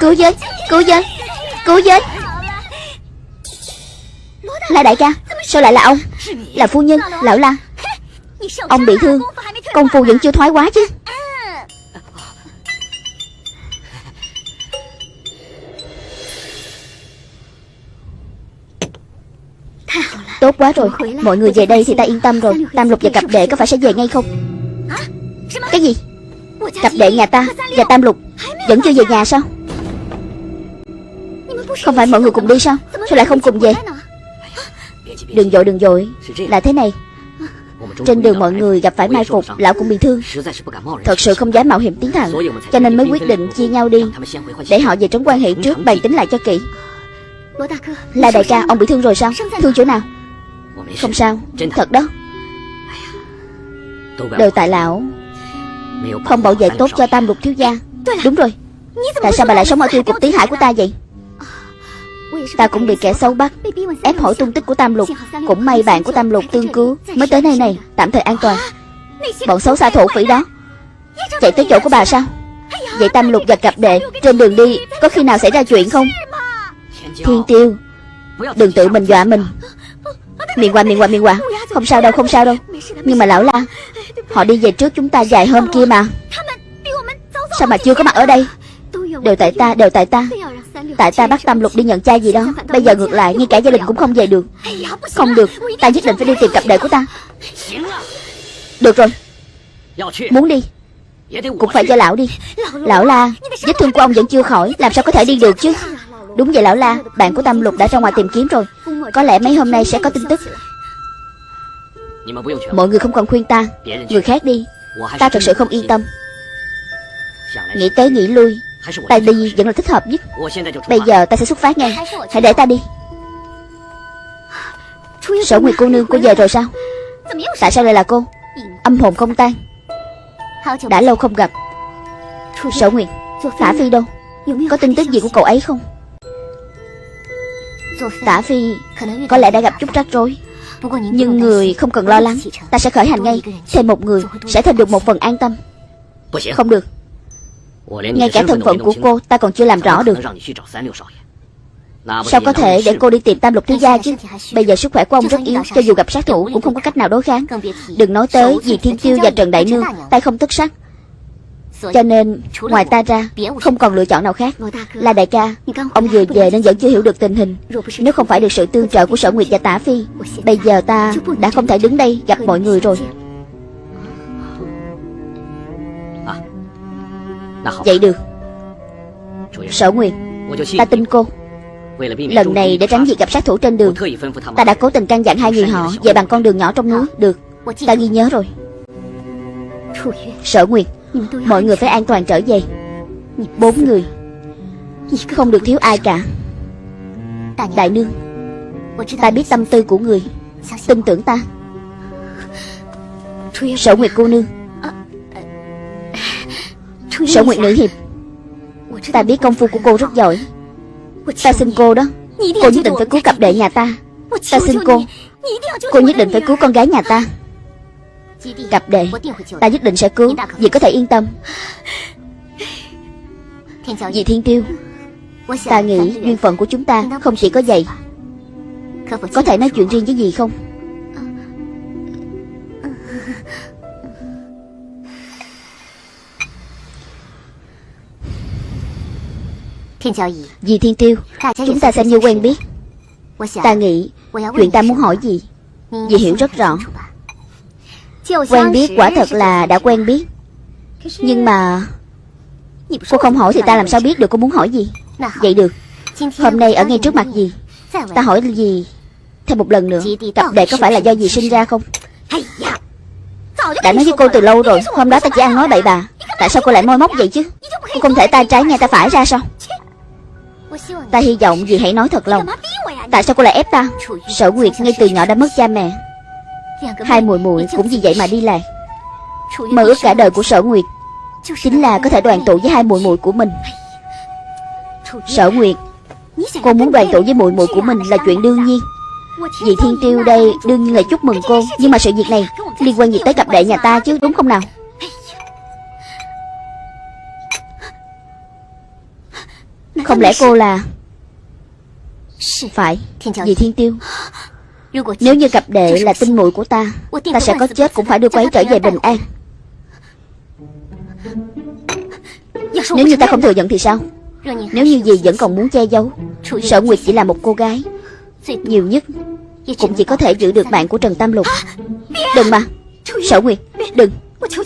Cứu với Cứu với Cứu với La đại ca, Sao lại là ông? Là phu nhân, Lão La. Ông bị thương, Công phu vẫn chưa thoái quá chứ. Quá rồi. Mọi người về đây thì ta yên tâm rồi. Tam lục và cặp đệ có phải sẽ về ngay không? Cái gì? Cặp đệ nhà ta và Tam lục Vẫn chưa về nhà sao? Không phải mọi người cùng đi sao? Sao lại không cùng về? Đừng dội, đừng dội. Là thế này. Trên đường mọi người gặp phải mai phục Lão cũng bị thương. Thật sự không dám mạo hiểm tiến thẳng Cho nên mới quyết định chia nhau đi Để họ về trấn quan hệ trước bàn tính lại cho kỹ. Là đại ca ông bị thương rồi sao? Thương chỗ nào? Không sao. Thật đó. Đều tại lão. Không bảo vệ tốt cho tam lục thiếu gia. Đúng rồi. Tại sao bà lại sống ở tiêu cục tứ hải của ta vậy? Ta cũng bị kẻ xấu bắt. Ép hỏi tung tích của Tam Lục. Cũng may bạn của Tam Lục tương cứu. Mới tới nơi này Tạm thời an toàn. Bọn xấu xa thổ phỉ đó. Chạy tới chỗ của bà sao? Vậy Tam Lục và cặp đệ Trên đường đi Có khi nào xảy ra chuyện không? Thiên tiêu. Đừng tự mình dọa mình Miệng qua miệng qua miệng qua. Không sao đâu, không sao đâu. Nhưng mà lão la, Họ đi về trước chúng ta vài hôm kia mà. Sao mà chưa có mặt ở đây? Đều tại ta, đều tại ta. Tại ta bắt Tam Lục đi nhận chai gì đó. Bây giờ ngược lại, ngay cả gia đình cũng không về được. Không được, Ta nhất định phải đi tìm cặp đệ của ta. Được rồi. Muốn đi, Cũng phải cho lão đi. Lão la, Vết thương của ông vẫn chưa khỏi, Làm sao có thể đi được chứ? Đúng vậy, lão la, Bạn của Tam Lục đã ra ngoài tìm kiếm rồi. Có lẽ mấy hôm nay sẽ có tin tức. Mọi người không cần khuyên ta. Người khác đi. Ta thật sự không yên tâm. Nghĩ tới nghĩ lui. Ta đi vẫn là thích hợp nhất. Bây giờ ta sẽ xuất phát ngay. Hãy để ta đi. Sở Nguyệt cô nương cô về rồi sao? Tại sao lại là cô? Âm hồn không tan. Đã lâu không gặp. Sở Nguyệt, thả Phi đâu? Có tin tức gì của cậu ấy không? Tả Phi Có lẽ đã gặp chút rắc rối. Nhưng người không cần lo lắng. Ta sẽ khởi hành ngay. Thêm một người Sẽ thêm được một phần an tâm. Không được. Ngay cả thân phận của cô, ta còn chưa làm rõ được. Sao có thể để cô đi tìm tam lục thiếu gia chứ? Bây giờ sức khỏe của ông rất yếu, Cho dù gặp sát thủ cũng không có cách nào đối kháng. Đừng nói tới vì Thiên Tiêu và Trần Đại Nương, Tay không tất sắc. Cho nên ngoài ta ra Không còn lựa chọn nào khác Là đại ca. Ông vừa về nên vẫn chưa hiểu được tình hình. Nếu không phải được sự tương trợ của Sở Nguyệt và Tả Phi Bây giờ ta đã không thể đứng đây gặp mọi người rồi. Vậy được. Sở Nguyệt Ta tin cô. Lần này để tránh việc gặp sát thủ trên đường Ta đã cố tình căn dặn hai người họ Về bằng con đường nhỏ trong núi. Được. Ta ghi nhớ rồi. Sở Nguyệt Mọi người phải an toàn trở về. Bốn người. Không được thiếu ai cả. Đại nương Ta biết tâm tư của người. Tin tưởng ta. Sở Nguyệt cô nương. Sở Nguyệt Nữ Hiệp. Ta biết công phu của cô rất giỏi. Ta xin cô đó. Cô nhất định phải cứu cặp đệ nhà ta. Ta xin cô. Cô nhất định phải cứu con gái nhà ta Cặp đệ. Ta nhất định sẽ cứu. Vì có thể yên tâm. Vì Thiên Tiêu Ta nghĩ duyên phận của chúng ta Không chỉ có vậy. Có thể nói chuyện riêng với gì không? Dì Thiên Tiêu Chúng ta xem như quen biết. Ta nghĩ Chuyện ta muốn hỏi gì Dì hiểu rất rõ Quen biết quả thật là đã quen biết. Nhưng mà Cô không hỏi thì ta làm sao biết được cô muốn hỏi gì? Vậy được. Hôm nay ở ngay trước mặt gì? Ta hỏi gì Thêm một lần nữa? Cặp đệ có phải là do gì sinh ra không? Đã nói với cô từ lâu rồi, Hôm đó ta chỉ ăn nói bậy bà Tại sao cô lại môi móc vậy chứ? Cô không thể tay trái nghe ta phải ra sao? Ta hy vọng dì hãy nói thật lòng. Tại sao cô lại ép ta? Sở Nguyệt ngay từ nhỏ đã mất cha mẹ. Hai muội muội cũng vì vậy mà đi lạc Mơ ước cả đời của Sở Nguyệt. Chính là có thể đoàn tụ với hai muội muội của mình. Sở Nguyệt Cô muốn đoàn tụ với muội muội của mình là chuyện đương nhiên. Dì Thiên Tiêu đây đương nhiên là chúc mừng cô Nhưng mà sự việc này liên quan gì tới cặp đệ nhà ta chứ đúng không nào? Không lẽ cô là Phải Dì Thiên Tiêu nếu như cặp đệ là tinh muội của ta Ta sẽ có chết cũng phải đưa cô ấy trở về bình an. Nếu như ta không thừa nhận thì sao? Nếu như gì vẫn còn muốn che giấu Sở Nguyệt chỉ là một cô gái, Nhiều nhất Cũng chỉ có thể giữ được mạng của Trần Tam Lục. Đừng mà Sở Nguyệt, Đừng,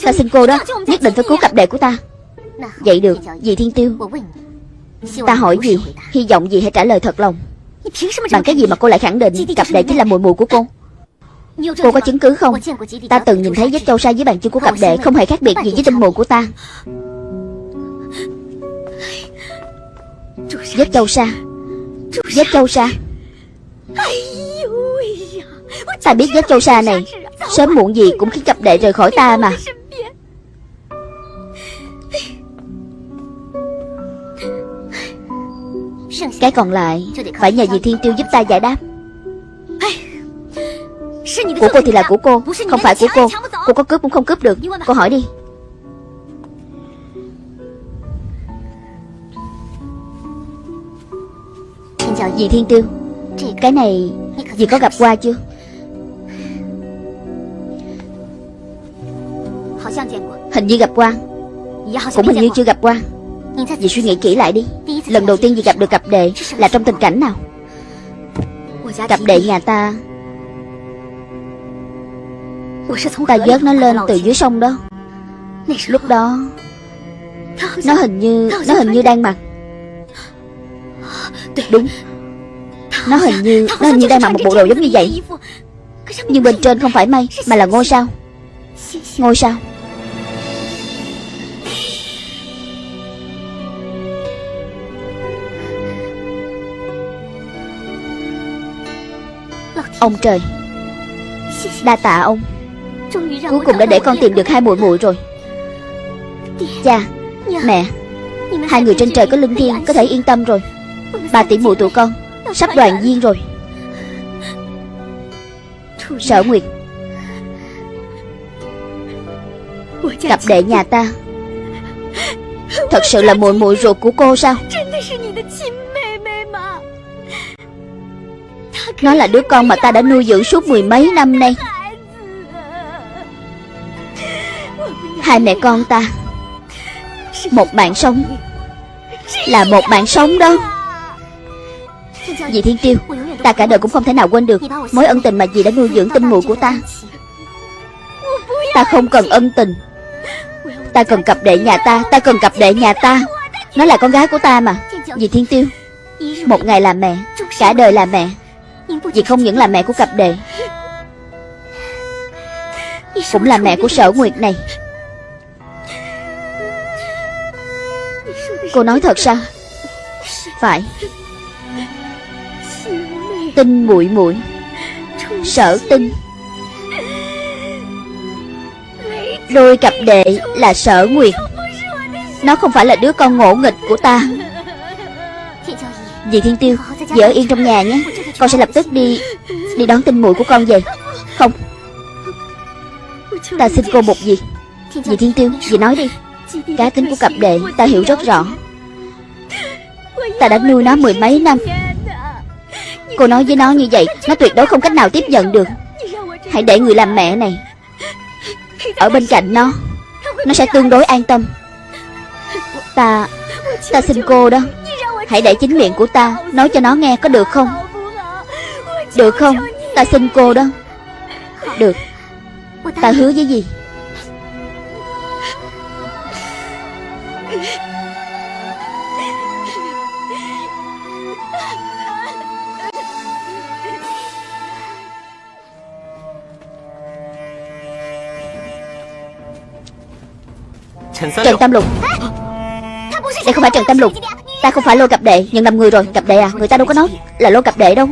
Ta xin cô đó, Nhất định phải cứu cặp đệ của ta. Vậy được, Dì Thiên Tiêu. Ta hỏi gì Hy vọng gì hãy trả lời thật lòng. Bằng cái gì mà cô lại khẳng định Cặp đệ chính là mùi mùi của cô? Cô có chứng cứ không? Ta từng nhìn thấy vết châu sa dưới bàn chân của cặp đệ Không hề khác biệt gì với tinh mùi của ta. Vết châu sa Vết châu sa Ta biết vết châu sa này Sớm muộn gì cũng khiến cặp đệ rời khỏi ta mà Cái còn lại Phải nhờ dì Thiên Tiêu giúp ta giải đáp. Của cô thì là của cô Không phải của cô. Cô có cướp cũng không cướp được. Cô hỏi đi. Dì Thiên Tiêu. Cái này Dì có gặp qua chưa? Hình như gặp qua. Cũng hình như chưa gặp qua Dì suy nghĩ kỹ lại đi. Lần đầu tiên dì gặp được cặp đệ Là trong tình cảnh nào? Cặp đệ nhà ta. Ta vớt nó lên từ dưới sông đó. Lúc đó, Nó hình như, Nó hình như đang mặc. Đúng. Nó hình như, Nó hình như đang mặc một bộ đồ giống như vậy. Nhưng bên trên không phải mây Mà là ngôi sao. Ngôi sao. Ông trời. Đa tạ ông. Cuối cùng đã để con tìm được hai muội muội rồi. Cha, Mẹ, Hai người trên trời có linh thiêng, Có thể yên tâm rồi. Bà tỷ muội tụi con Sắp đoàn viên rồi. Sở Nguyệt, Cặp đệ nhà ta. Thật sự là muội muội ruột của cô sao? Nó là đứa con mà ta đã nuôi dưỡng suốt mười mấy năm nay. Hai mẹ con ta, Một bạn sống, Là một bạn sống đó. Dì Thiên Tiêu, Ta cả đời cũng không thể nào quên được Mối ân tình mà dì đã nuôi dưỡng tinh muội của ta. Ta không cần ân tình. Ta cần cặp đệ nhà ta Ta cần cặp đệ nhà ta. Nó là con gái của ta mà, Dì Thiên Tiêu. Một ngày là mẹ, Cả đời là mẹ vì không những là mẹ của cặp đệ, Cũng là mẹ của sở nguyệt này. Cô nói thật sao? Phải. Tinh muội muội, Sở tinh Đôi cặp đệ là sở nguyệt. Nó không phải là đứa con ngỗ nghịch của ta. Dì Thiên Tiêu Dì ở yên trong nhà nhé. Con sẽ lập tức đi Đi đón tinh muội của con về. Không. Ta xin cô một gì? Dì Thiên Tiêu, Dì nói đi. Cá tính của cặp đệ, Ta hiểu rất rõ. Ta đã nuôi nó mười mấy năm. Cô nói với nó như vậy, Nó tuyệt đối không cách nào tiếp nhận được. Hãy để người làm mẹ này Ở bên cạnh nó. Nó sẽ tương đối an tâm. Ta Ta xin cô đó. Hãy để chính miệng của ta Nói cho nó nghe có được không? Được không? Ta xin cô đó. Được. Ta hứa với gì? Trần Tam Lục. Đây không phải Trần Tam Lục. Ta không phải lôi cặp đệ Nhận lầm người rồi. Cặp đệ à Người ta đâu có nói Là lôi cặp đệ đâu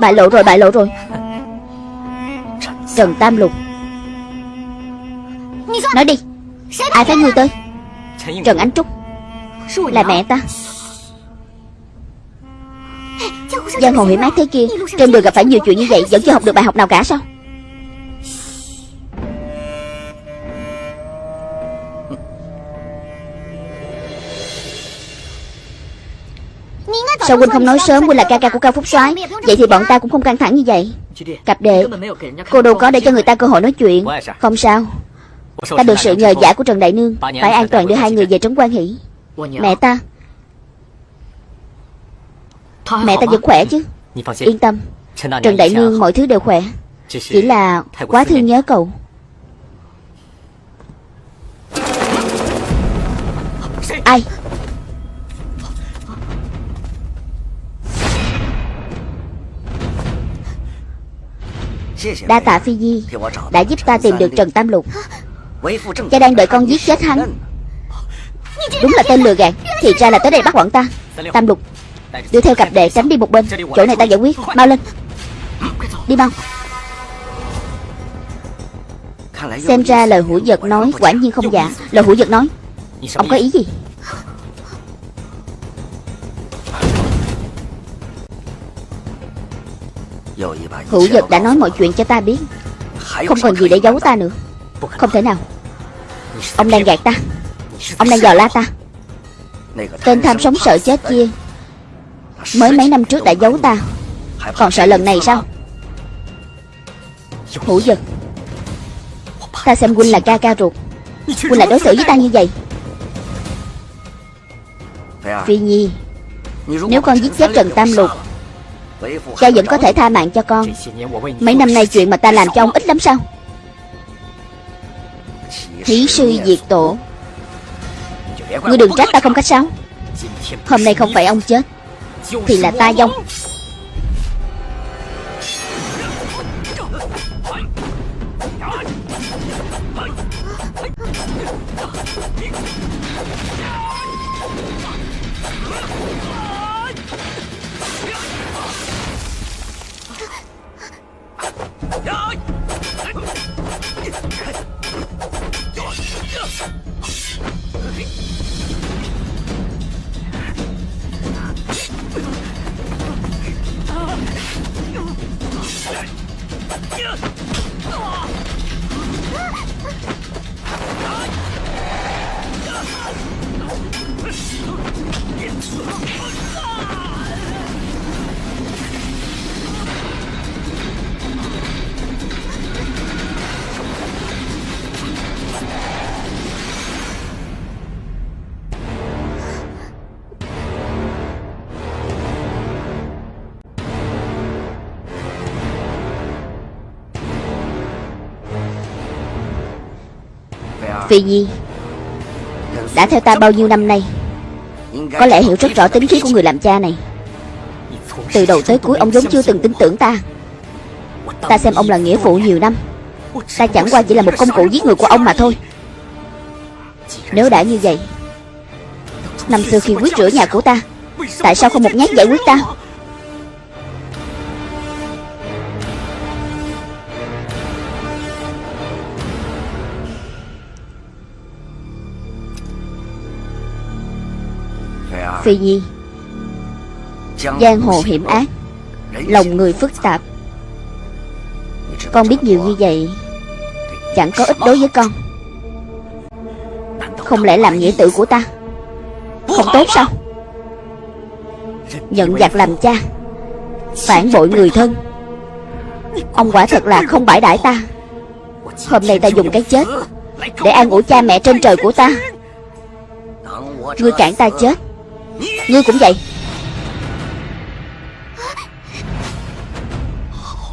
Bại lộ rồi, bại lộ rồi. Trần Tam Lục. Nói đi, Ai phái người tới? Trần Ánh Trúc. Là mẹ ta. Giang hồ hiểm ác thế kia, Trên đường gặp phải nhiều chuyện như vậy, Vẫn chưa học được bài học nào cả sao? Sao huynh không nói sớm huynh là ca ca của Cao Phúc soái? Vậy thì bọn ta cũng không căng thẳng như vậy. Cặp đệ, Cô đâu có để cho người ta cơ hội nói chuyện. Không sao. Ta được sự nhờ giả của Trần Đại Nương. Phải an toàn đưa hai người về trấn quan hỷ. Mẹ ta. Mẹ ta vẫn khỏe chứ. Yên tâm. Trần Đại Nương, mọi thứ đều khỏe. Chỉ là quá thương nhớ cậu. Ai? Đa tạ Phi Di Đã giúp ta tìm được Trần Tam Lục. Cha đang đợi con giết chết hắn. Đúng là tên lừa gạt Thì ra là tới đây bắt bọn ta. Tam Lục Đưa theo cặp đệ tránh đi một bên. Chỗ này ta giải quyết. Mau lên. Đi mau. Xem ra lời hủi giật nói Quả nhiên không giả. Lời hủi giật nói Ông có ý gì Hữu giật đã nói mọi chuyện cho ta biết. Không còn gì để giấu ta nữa. Không thể nào. Ông đang gạt ta. Ông đang dò la ta. Tên tham sống sợ chết kia Mới mấy năm trước đã giấu ta. Còn sợ lần này sao? Hữu giật Ta xem huynh là ca ca ruột. Huynh lại đối xử với ta như vậy. Phi Nhi Nếu con giết chết Trần Tam Lục Cha vẫn có thể tha mạng cho con. Mấy năm nay chuyện mà ta làm cho ông ít lắm sao? Thí sư diệt tổ. Ngươi đừng trách ta không cách sao. Hôm nay không phải ông chết, Thì là ta dông Phi Nhi. Đã theo ta bao nhiêu năm nay, Có lẽ hiểu rất rõ tính khí của người làm cha này. Từ đầu tới cuối, ông giống chưa từng tin tưởng ta. Ta xem ông là nghĩa phụ nhiều năm. Ta chẳng qua chỉ là một công cụ giết người của ông mà thôi. Nếu đã như vậy, Năm xưa khi quyết rửa nhà của ta, Tại sao không một nhát giải quyết ta? Phi Nhi. Giang hồ hiểm ác. Lòng người phức tạp. Con biết nhiều như vậy Chẳng có ích đối với con. Không lẽ làm nghĩa tử của ta Không tốt sao? Nhận giặc làm cha Phản bội người thân. Ông quả thật là không bãi đãi ta. Hôm nay ta dùng cái chết Để an ủi cha mẹ trên trời của ta. Ngươi cản ta chết Ngươi cũng vậy.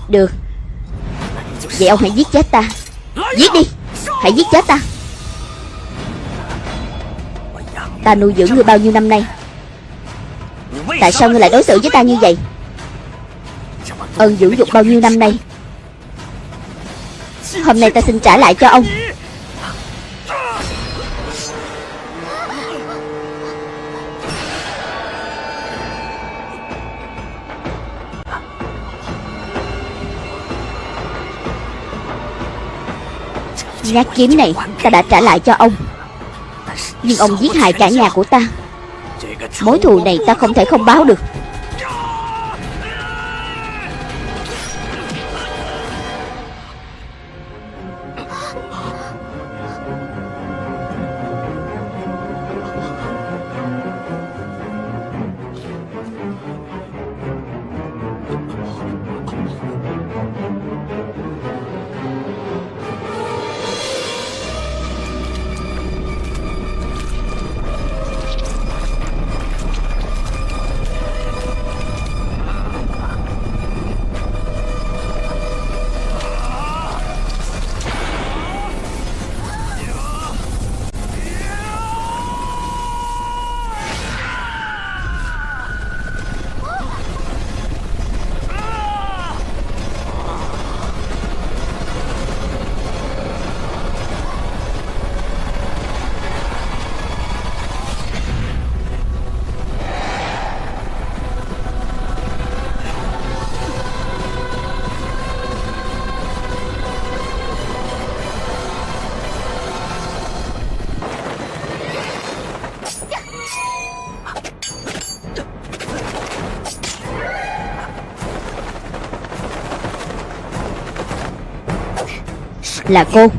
Được. Vậy ông hãy giết chết ta. Giết đi. Hãy giết chết ta. Ta nuôi dưỡng ngươi bao nhiêu năm nay? Tại sao ngươi lại đối xử với ta như vậy? Ơn dưỡng dục bao nhiêu năm nay? Hôm nay ta xin trả lại cho ông. Nhát kiếm này, ta đã trả lại cho ông. Nhưng ông giết hại cả nhà của ta. Mối thù này ta không thể không báo được. Là cô.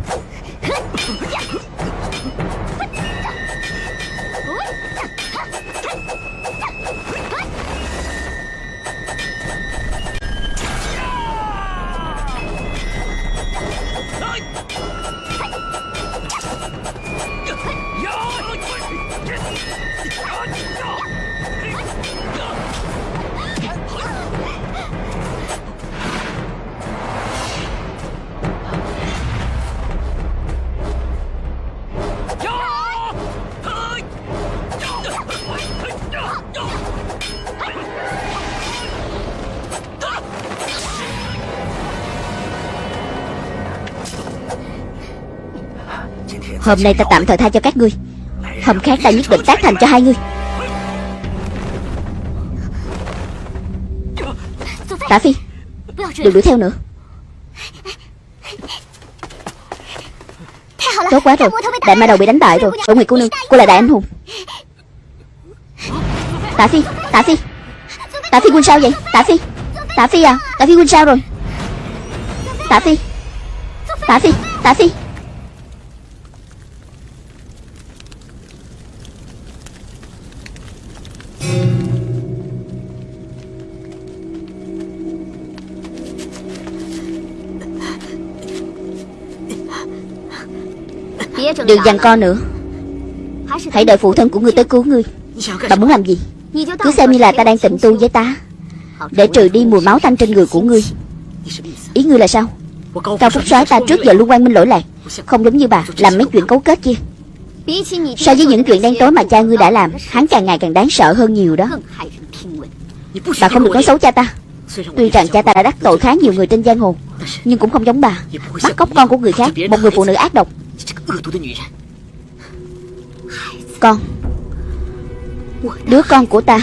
Hôm nay ta tạm thời tha cho các ngươi. Hôm khác ta nhất định tác thành cho hai ngươi. Tả Phi, Đừng đuổi theo nữa. Tốt quá rồi. Đại ma đầu bị đánh bại rồi. Ở Nguyệt cô nương, Cô là đại anh hùng. Tả Phi Tả Phi. Tả Phi quân sao vậy? Tả Phi. Tả Phi à Tả Phi quân sao rồi? Tả Phi. Tả Phi Tả Phi. Đừng giằng co nữa. Hãy đợi phụ thân của ngươi tới cứu ngươi. Bà muốn làm gì? Cứ xem như là ta đang tịnh tu với ta. Để trừ đi mùi máu tanh trên người của ngươi. Ý ngươi là sao? Cao Phúc soái ta trước giờ luôn quan minh lỗi lạc. Không giống như bà Làm mấy chuyện cấu kết kia. So với những chuyện đen tối mà cha ngươi đã làm Hắn càng ngày càng đáng sợ hơn nhiều đó. Bà không được nói xấu cha ta. Tuy rằng cha ta đã đắc tội khá nhiều người trên giang hồ Nhưng cũng không giống bà. Bắt cóc con của người khác Một người phụ nữ ác độc con. Đứa con của ta.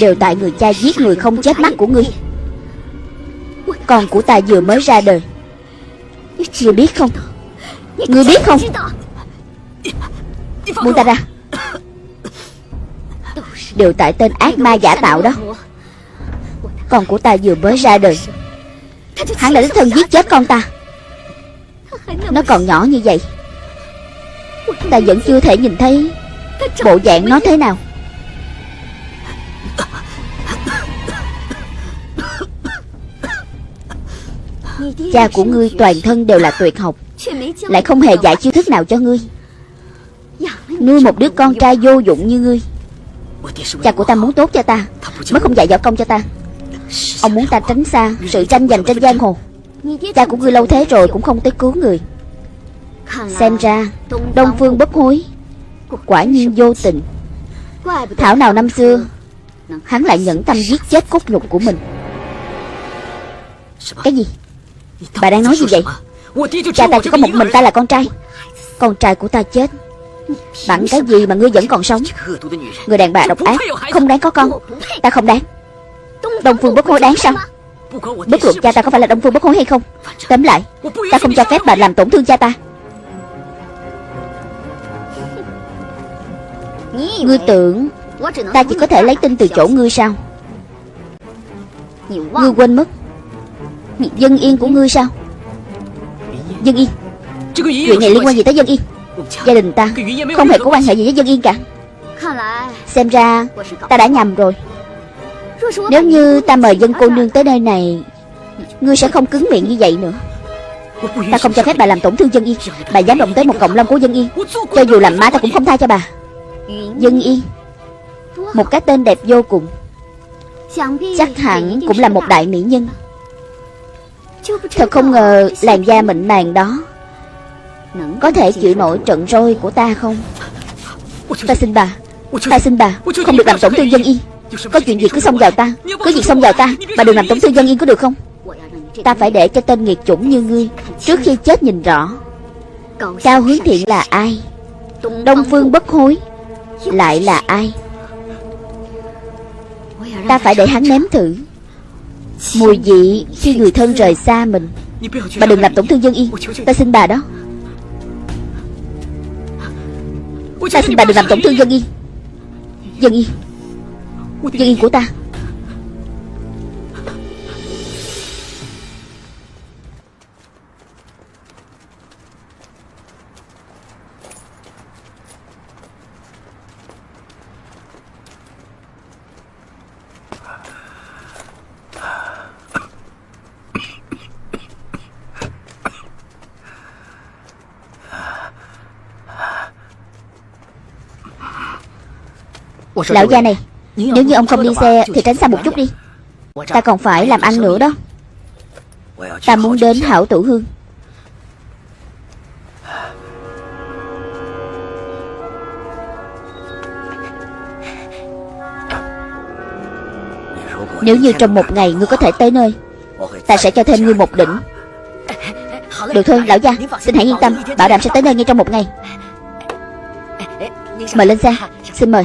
Đều tại người cha giết người không chết mắt của ngươi. Con của ta vừa mới ra đời. Ngươi biết không? Ngươi biết không? Buông ta ra. Đều tại tên ác ma giả tạo đó. Con của ta vừa mới ra đời. Hắn đã đích thân giết chết con ta. Nó còn nhỏ như vậy. Ta vẫn chưa thể nhìn thấy Bộ dạng nó thế nào. Cha của ngươi toàn thân đều là tuyệt học, Lại không hề dạy chiêu thức nào cho ngươi. Nuôi một đứa con trai vô dụng như ngươi, Cha của ta muốn tốt cho ta, Mới không dạy võ công cho ta. Ông muốn ta tránh xa sự tranh giành trên giang hồ. Cha của ngươi lâu thế rồi cũng không tới cứu người. Xem ra, Đông Phương bất hối. Quả nhiên vô tình. Thảo nào năm xưa, Hắn lại nhẫn tâm giết chết cốt nhục của mình. Cái gì? Bà đang nói gì vậy? Cha ta chỉ có một mình ta là con trai. Con trai của ta chết. Bằng cái gì mà ngươi vẫn còn sống? Người đàn bà độc ác, Không đáng có con. Ta không đáng. Đông Phương bất hối đáng sao? Bất luận cha ta có phải là Đông Phương bất hối hay không, Tóm lại, Ta không cho phép bà làm tổn thương cha ta. Ngươi tưởng Ta chỉ có thể lấy tin từ chỗ ngươi sao? Ngươi quên mất Dân yên của ngươi sao? Dân yên? Chuyện này liên quan gì tới dân yên? Gia đình ta Không hề có quan hệ gì với dân yên cả. Xem ra Ta đã nhầm rồi. Nếu như ta mời dân cô nương tới nơi này, Ngươi sẽ không cứng miệng như vậy nữa. Ta không cho phép bà làm tổn thương dân yên Bà dám động tới một cộng long của dân yên Cho dù làm má ta cũng không tha cho bà. Dân yên Một cái tên đẹp vô cùng. Chắc hẳn cũng là một đại mỹ nhân. Thật không ngờ làn da mịn màng đó Có thể chịu nổi trận roi của ta không? Ta xin bà, Ta xin bà, Không được làm tổn thương dân yên có chuyện gì cứ xông vào ta. Cứ việc xông vào ta Bà đừng làm tổn thương dân yên có được không? Ta phải để cho tên nghiệt chủng như ngươi Trước khi chết nhìn rõ. Cao hướng thiện là ai? Đông phương bất hối Lại là ai? Ta phải để hắn nếm thử Mùi vị khi người thân rời xa mình. Bà đừng làm tổn thương dân yên. Ta xin bà đó. Ta xin bà đừng làm tổn thương dân yên. Dân yên. Dân yên của ta. Lão gia này nếu như ông không đi xe Thì tránh xa một chút đi. Ta còn phải làm ăn nữa đó. Ta muốn đến hảo tử hương. Nếu như trong một ngày ngươi có thể tới nơi, Ta sẽ cho thêm ngươi một đỉnh. Được thôi, lão gia, Xin hãy yên tâm, Bảo đảm sẽ tới nơi ngay trong một ngày. Mời lên xe, Xin mời.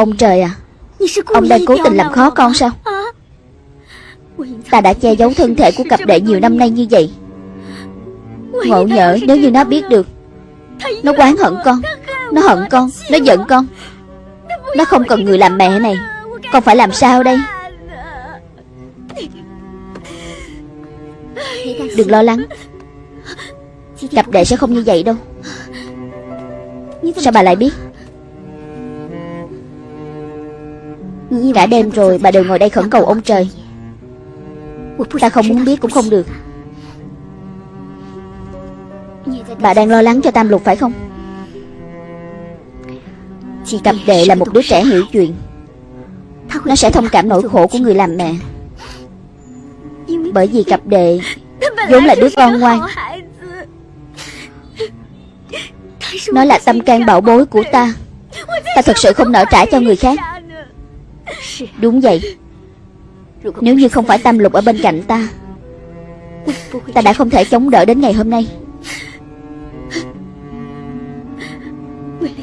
Ông trời à Ông đang cố tình làm khó con sao? Ta đã che giấu thân thể của cặp đệ nhiều năm nay như vậy. Ngộ nhỡ nếu như nó biết được, Nó quán hận con, Nó hận con, Nó giận con. Nó không cần người làm mẹ này, Con phải làm sao đây? Đừng lo lắng, Cặp đệ sẽ không như vậy đâu. Sao bà lại biết? Cả đêm rồi bà đều ngồi đây khẩn cầu ông trời. Ta không muốn biết cũng không được. Bà đang lo lắng cho Tam Lục phải không? Chị Cặp đệ là một đứa trẻ hiểu chuyện. Nó sẽ thông cảm nỗi khổ của người làm mẹ. Bởi vì cặp đệ vốn là đứa con ngoan. Nó là tâm can bảo bối của ta. Ta thật sự không nỡ trả cho người khác. Đúng vậy. Nếu như không phải Tam Lục ở bên cạnh ta Ta đã không thể chống đỡ đến ngày hôm nay.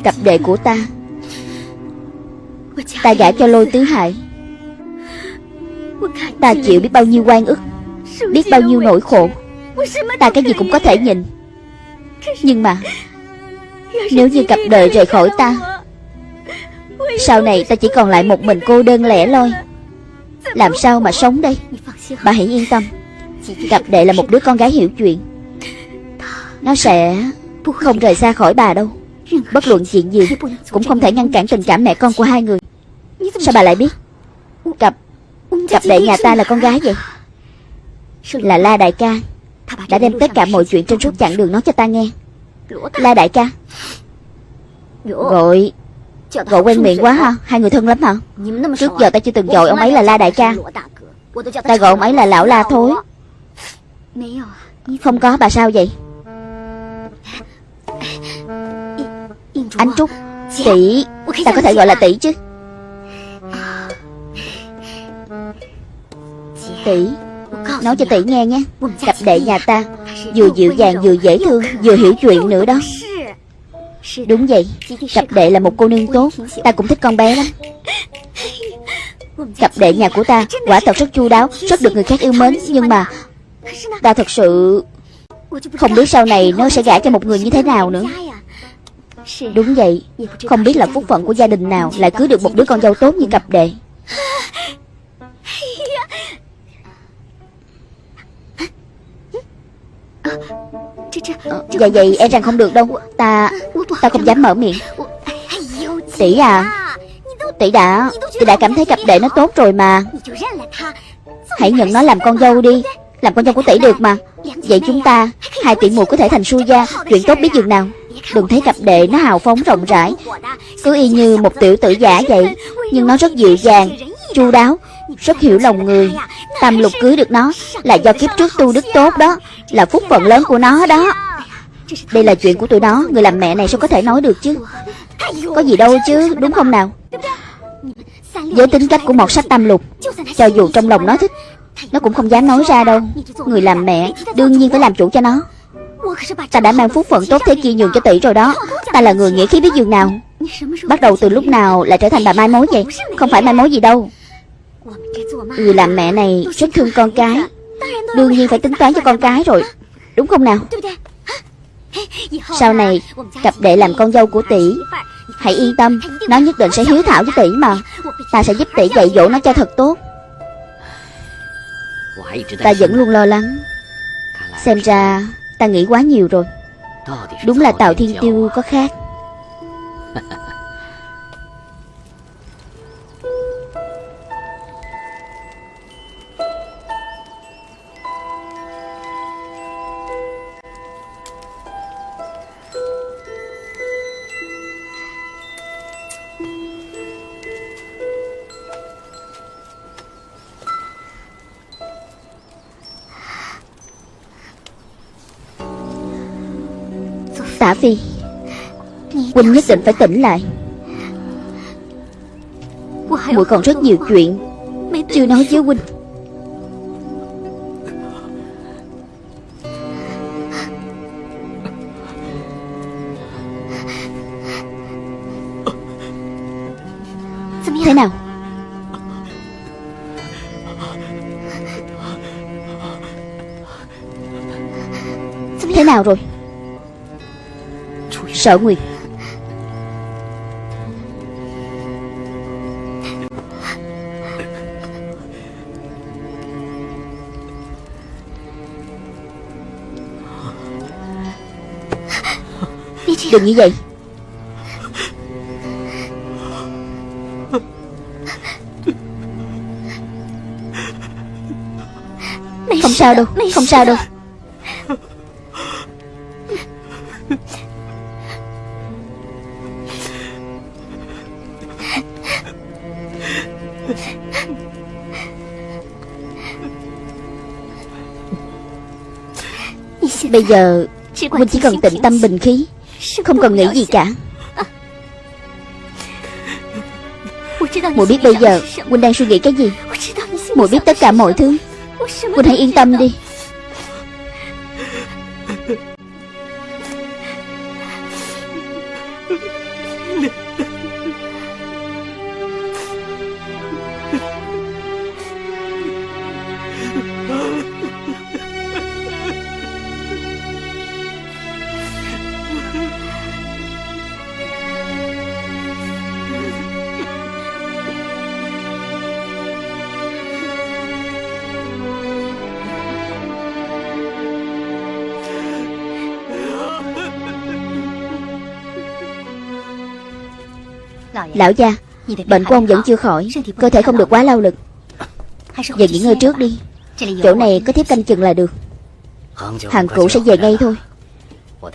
Cặp đệ của ta Ta gả cho lôi tứ hại Ta chịu biết bao nhiêu quan ức, Biết bao nhiêu nỗi khổ. Ta cái gì cũng có thể nhìn Nhưng mà, Nếu như cặp đời rời khỏi ta sau này ta chỉ còn lại một mình cô đơn lẻ loi. Làm sao mà sống đây? Bà hãy yên tâm. Cặp đệ là một đứa con gái hiểu chuyện. Nó sẽ không rời xa khỏi bà đâu. Bất luận chuyện gì Cũng không thể ngăn cản tình cảm mẹ con của hai người. Sao bà lại biết? Cặp Cặp đệ nhà ta là con gái vậy? Là La Đại ca. Đã đem tất cả mọi chuyện trên suốt chặng đường nói cho ta nghe. La Đại ca. Gọi Gọi quen miệng quá ha Hai người thân lắm hả? Trước giờ ta chưa từng gọi ông ấy là La Đại ca. Ta gọi ông ấy là Lão La Thối. Không có bà sao vậy? Anh Trúc Tỷ Ta có thể gọi là tỷ chứ. Tỷ Nói cho tỷ nghe nhé. Cặp đệ nhà ta Vừa dịu dàng vừa dễ thương Vừa hiểu chuyện nữa đó Đúng vậy. Cặp đệ là một cô nương tốt. Ta cũng thích con bé lắm. Cặp đệ nhà của ta, Quả thật rất chu đáo, Rất được người khác yêu mến. Nhưng mà Ta thật sự Không biết sau này nó sẽ gả cho một người như thế nào nữa. Đúng vậy. Không biết là phúc phận của gia đình nào Lại cưới được một đứa con dâu tốt như cặp đệ. Ờ, vậy vậy e rằng không được đâu. Ta Ta không dám mở miệng. Tỷ à Tỷ đã Tỷ đã cảm thấy cặp đệ nó tốt rồi mà. Hãy nhận nó làm con dâu đi, Làm con dâu của tỷ được mà. Vậy chúng ta, Hai tỷ muội có thể thành su gia, Chuyện tốt biết dường nào. Đừng thấy cặp đệ nó hào phóng rộng rãi. Cứ y như một tiểu tử giả vậy, Nhưng nó rất dịu dàng, chu đáo, Rất hiểu lòng người. Tam lục cưới được nó Là do kiếp trước tu đức tốt đó. Là phúc phận lớn của nó đó. Đây là chuyện của tụi nó, Người làm mẹ này sao có thể nói được chứ? Có gì đâu chứ, đúng không nào? Với tính cách của một sách tam lục, Cho dù trong lòng nó thích, Nó cũng không dám nói ra đâu. Người làm mẹ đương nhiên phải làm chủ cho nó. Ta đã mang phúc phận tốt thế kia nhường cho tỷ rồi đó. Ta là người nghĩa khí biết dường nào? Bắt đầu từ lúc nào lại trở thành bà mai mối vậy? Không phải mai mối gì đâu. Người làm mẹ này rất thương con cái. Đương nhiên phải tính toán cho con cái rồi. Đúng không nào? Sau này, Cặp đệ làm con dâu của tỷ, Hãy yên tâm, Nó nhất định sẽ hiếu thảo với tỷ mà. Ta sẽ giúp tỷ dạy dỗ nó cho thật tốt. Ta vẫn luôn lo lắng. Xem ra, ta nghĩ quá nhiều rồi. Đúng là Tào Thiên Tiêu có khác. Tả Phi. Huynh nhất định phải tỉnh lại. Muội còn rất nhiều chuyện Chưa nói với Huynh Sở Nguyệt Đừng như vậy. Không sao đâu Không sao đâu. Bây giờ Huynh chỉ cần tịnh tâm bình khí Không cần nghĩ gì cả. Muội biết bây giờ Huynh đang suy nghĩ cái gì? Muội biết tất cả mọi thứ. Huynh hãy yên tâm đi Lão gia Bệnh của ông vẫn chưa khỏi Cơ thể không được quá lao lực. Giờ nghỉ ngơi trước đi. Chỗ này có thiếp canh chừng là được. Hàng cũ sẽ về ngay thôi.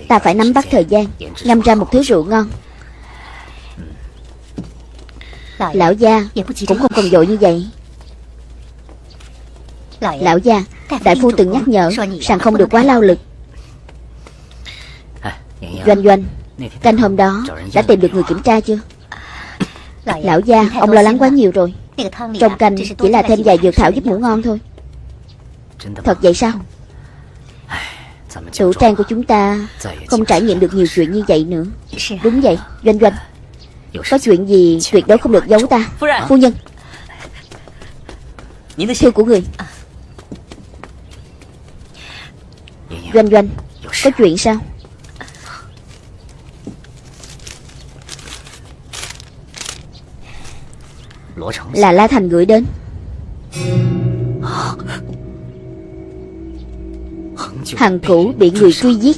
Ta phải nắm bắt thời gian Ngâm ra một thứ rượu ngon. Lão gia Cũng không cần dội như vậy. Lão gia Đại phu từng nhắc nhở Rằng không được quá lao lực. Doanh doanh Canh hôm đó Đã tìm được người kiểm tra chưa Lão gia Ông lo lắng quá nhiều rồi. Trong canh chỉ là thêm vài dược thảo giúp ngủ ngon thôi. Thật vậy sao? Chủ trang của chúng ta Không trải nghiệm được nhiều chuyện như vậy nữa. Đúng vậy Doanh doanh. Có chuyện gì tuyệt đối không được giấu ta. Phu nhân. Thư của người. Doanh doanh Có chuyện sao Là La Thành gửi đến. Hằng cũ bị người truy giết.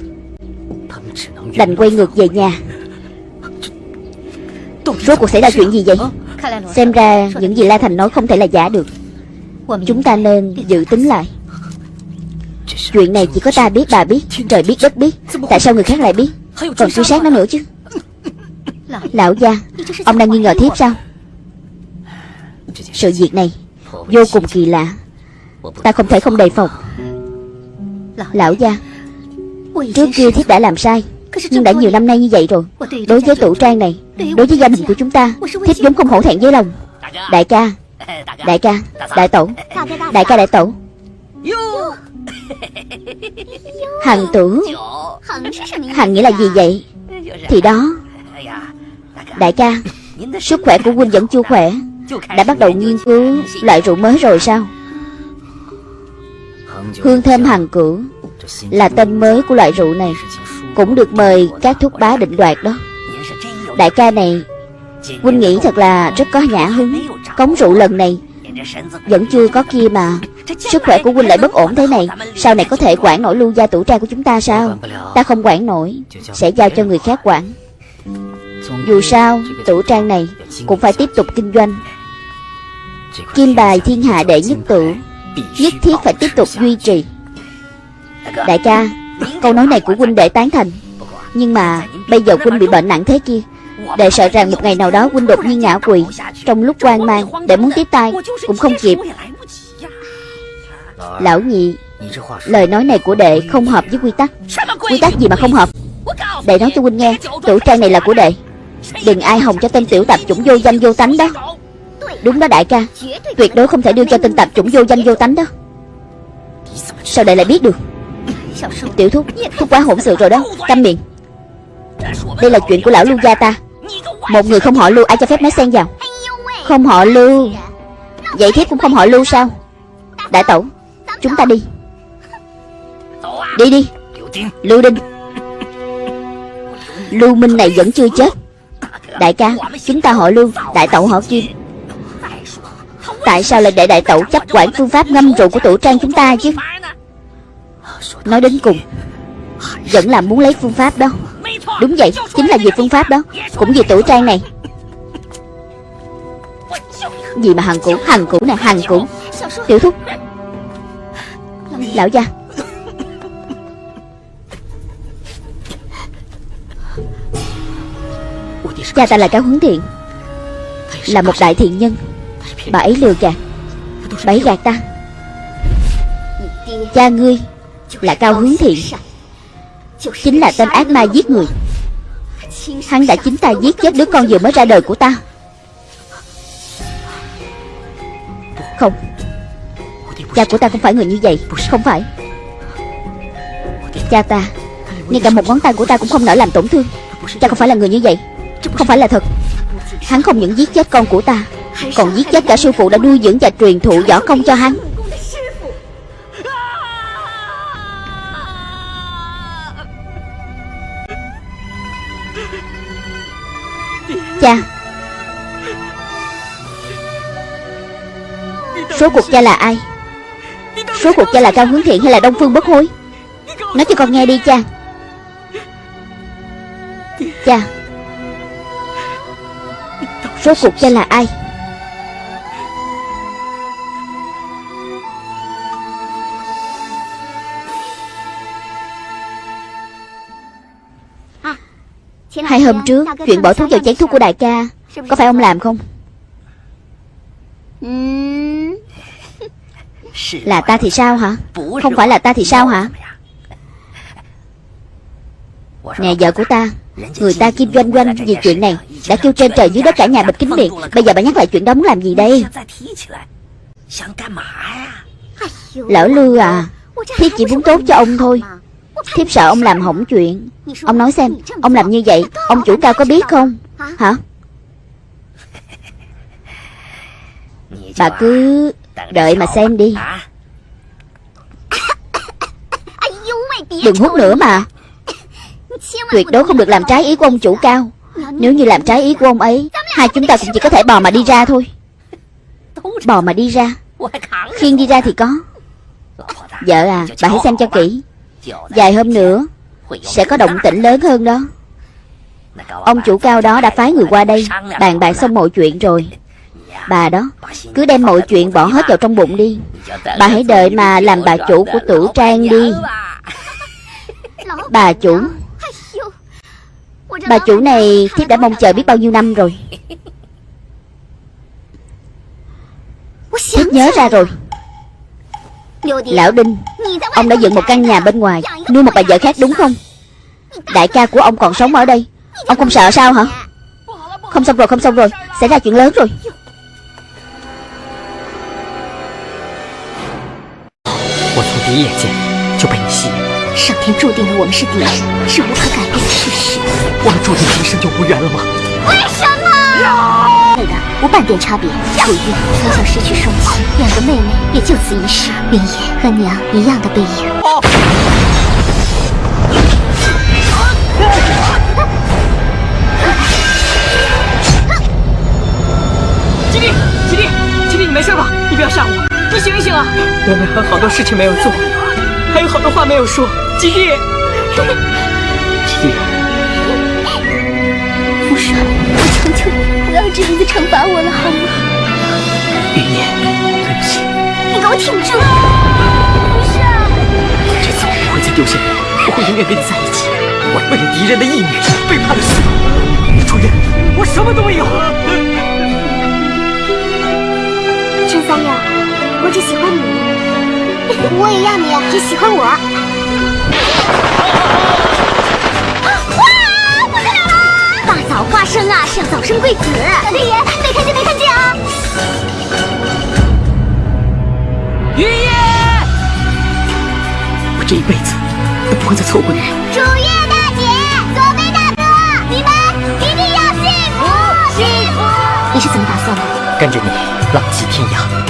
Đành quay ngược về nhà. Rốt cuộc xảy ra chuyện gì vậy? Xem ra những gì? La Thành nói không thể là giả được. Chúng ta nên dự tính lại. Chuyện này chỉ có ta biết bà biết Trời biết đất biết. Tại sao người khác lại biết? Còn truy sát nó nữa chứ. Lão gia Ông đang nghi ngờ thiếp sao sự việc này Vô cùng kỳ lạ. Ta không thể không đề phòng. Lão gia, Trước kia thiết đã làm sai, Nhưng đã nhiều năm nay như vậy rồi. Đối với tủ trang này, Đối với gia đình của chúng ta, Thiết vốn không hổ thẹn với lòng. Đại ca Đại ca, Đại tổ, Đại ca đại tổ. Hằng tử, Hằng nghĩa là gì vậy? Thì đó, Đại ca, Sức khỏe của huynh vẫn chưa khỏe đã bắt đầu nghiên cứu loại rượu mới rồi sao? Hương thơm hàng cửu Là tên mới của loại rượu này, Cũng được mời các thúc bá định đoạt đó. Đại ca này, Huynh nghĩ thật là rất có nhã hứng. Cống rượu lần này Vẫn chưa có kia mà. Sức khỏe của huynh lại bất ổn thế này. Sau này có thể quản nổi lưu gia tủ trang của chúng ta sao? Ta không quản nổi, Sẽ giao cho người khác quản. Dù sao tủ trang này Cũng phải tiếp tục kinh doanh. Kim bài thiên hạ đệ nhất tử Nhất thiết phải tiếp tục duy trì. Đại ca, Câu nói này của huynh đệ tán thành. Nhưng mà bây giờ huynh bị bệnh nặng thế kia, Đệ sợ rằng một ngày nào đó huynh đột nhiên ngã quỵ Trong lúc quan mang, Đệ muốn tiếp tay Cũng không kịp. Lão nhị, Lời nói này của đệ không hợp với quy tắc. Quy tắc gì mà không hợp? Đệ nói cho huynh nghe Tủ trang này là của đệ. Đừng ai hồng cho tên tiểu tạp chủng vô danh vô tánh đó. Đúng đó đại ca. Tuyệt đối không thể đưa cho tên tạp chủng vô danh vô tánh đó. Sao đại lại biết được? Tiểu thúc Thúc quá hỗn sự rồi đó. Câm miệng. Đây là chuyện của lão lưu gia ta. Một người không họ lưu, ai cho phép nói xen vào? Không họ lưu. Vậy thiếp cũng không họ lưu sao? Đại tẩu Chúng ta đi. Đi đi. Lưu Đinh. Lưu Minh này vẫn chưa chết. Đại ca, Chúng ta họ Lưu, Đại tẩu họ Kim. Tại sao lại để đại tẩu chấp quản phương pháp ngâm rượu của tổ trang chúng ta chứ? Nói đến cùng, Vẫn là muốn lấy phương pháp đó. Đúng vậy, Chính là vì phương pháp đó, Cũng vì tổ trang này. Gì mà hằng cũ Hằng cũ này hằng cũ. Tiểu thúc, Lão gia. Cha ta là cao hướng thiện, Là một đại thiện nhân. Bà ấy lừa gạt. Bà ấy gạt ta. Cha ngươi Là cao hướng thiện Chính là tên ác ma giết người. Hắn đã chính tay giết chết đứa con vừa mới ra đời của ta. Không. Cha của ta không phải người như vậy. Không phải. Cha ta, Ngay cả một ngón tay của ta cũng không nỡ làm tổn thương. Cha không phải là người như vậy. Không phải là thật. Hắn không những giết chết con của ta. Còn giết chết cả sư phụ đã nuôi dưỡng và truyền thụ võ công cho hắn. Cha. Số cuộc cha là ai? Số cuộc cha là Cao Hướng Thiện hay là Đông Phương Bất Hối? Nói cho con nghe đi cha. Cha. Số cuộc cha là ai Hai hôm trước Chuyện bỏ thuốc vào chén thuốc của đại ca Có phải ông làm không? Là ta thì sao hả? Không phải là ta thì sao hả? Nè vợ của ta Người ta kim doanh doanh vì chuyện này Đã kêu trên trời dưới đất cả nhà bịch kính miệng. Bây giờ bà nhắc lại chuyện đó muốn làm gì đây? Lỡ lư à Thiếp chỉ muốn tốt cho ông thôi Thiếp sợ ông làm hỏng chuyện. Ông nói xem, Ông làm như vậy, Ông chủ cao có biết không? Hả? Bà cứ Đợi mà xem đi. Đừng hút nữa mà. Tuyệt đối không được làm trái ý của ông chủ cao. Nếu như làm trái ý của ông ấy, Hai chúng ta cũng chỉ có thể bò mà đi ra thôi. Bò mà đi ra. Khiên đi ra thì có. Vợ à Bà hãy xem cho kỹ. Vài hôm nữa, Sẽ có động tĩnh lớn hơn đó. Ông chủ cao đó đã phái người qua đây Bàn bạc xong mọi chuyện rồi. Bà đó, Cứ đem mọi chuyện bỏ hết vào trong bụng đi. Bà hãy đợi mà làm bà chủ của tử trang đi. Bà chủ Bà chủ này thiếp đã mong chờ biết bao nhiêu năm rồi. Thiếp nhớ ra rồi. Lão Đinh Ông đã dựng một căn nhà bên ngoài Nuôi một bà vợ khác đúng không Đại ca của ông còn sống ở đây Ông không sợ sao hả Không xong rồi không xong rồi Xảy ra chuyện lớn rồi 我的无半点差别。楚玉从小失去双亲，两个妹妹也就此一世。云野和娘一样的背影。哦你醒一醒啊！我们还有好多事情没有做，还有好多话没有说。吉弟，吉弟，父上，我求求你。不要这样子惩罚我了，好吗？云烟，对不起。你给我挺住！不是，这次我不会再丢下你，我会永远跟你在一起。我为了敌人的意念，背叛了师傅。主任，我什么都没有。陈三六，我只喜欢你，我也要你只喜欢我。早花生啊，是要早生贵子。老天爷，没看见没看见啊！爷爷，我这一辈子都不会再错过你了。楚月大姐，左飞大哥，你们一定要幸福幸福！你是怎么打算的？跟着你浪迹天涯。